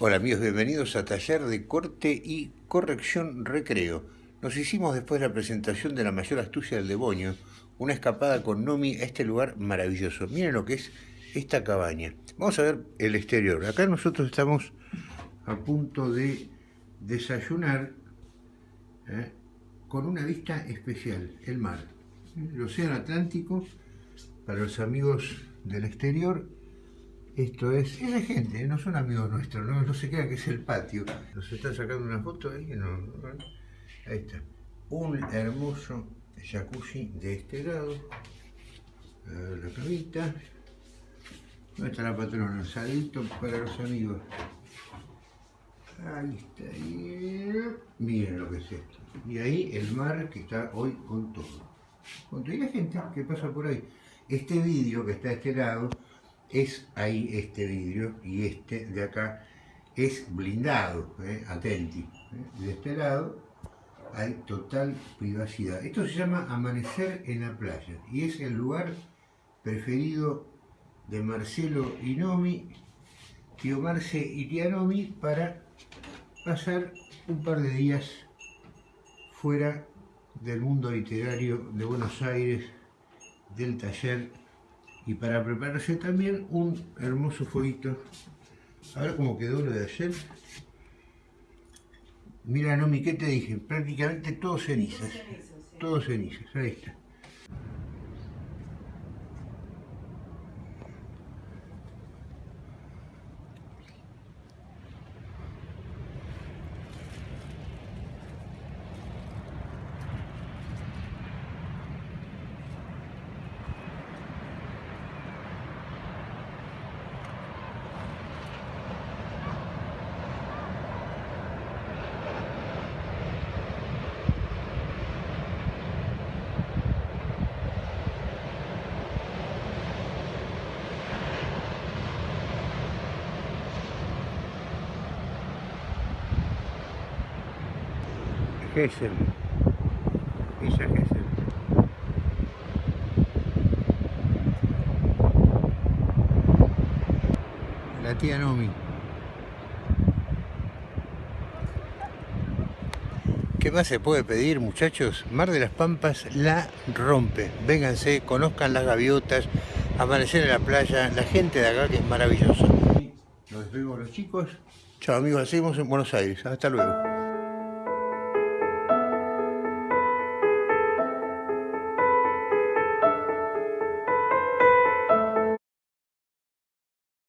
Hola amigos, bienvenidos a Taller de Corte y Corrección Recreo. Nos hicimos después de la presentación de la mayor astucia del demonio, una escapada con Nomi a este lugar maravilloso. Miren lo que es esta cabaña. Vamos a ver el exterior. Acá nosotros estamos a punto de desayunar ¿eh? con una vista especial, el mar. El océano Atlántico, para los amigos del exterior, esto es, es de gente, no son amigos nuestros, no, no se queda que es el patio. Nos están sacando una foto ahí, no, ahí está. Un hermoso jacuzzi de este lado. La camita. ¿Dónde está la patrona? Salito para los amigos. Ahí está. Miren lo que es esto. Y ahí el mar que está hoy con todo. Con la gente que pasa por ahí. Este vídeo que está a este lado es ahí este vidrio y este de acá es blindado, atenti. ¿eh? De este lado hay total privacidad. Esto se llama amanecer en la playa y es el lugar preferido de Marcelo y Nomi, tío Marce y tía Nomi para pasar un par de días fuera del mundo literario de Buenos Aires, del taller y para prepararse también un hermoso fueguito. A ver cómo quedó lo de ayer. Mira, Nomi, ¿qué te dije? Prácticamente todo cenizas. Todo cenizas, ahí está. Gesell, Villa Gesell. La tía Nomi. ¿Qué más se puede pedir, muchachos? Mar de las Pampas la rompe. Vénganse, conozcan las gaviotas, amanecer en la playa, la gente de acá que es maravillosa. Nos despedimos los chicos. Chao amigos, seguimos en Buenos Aires. Hasta luego.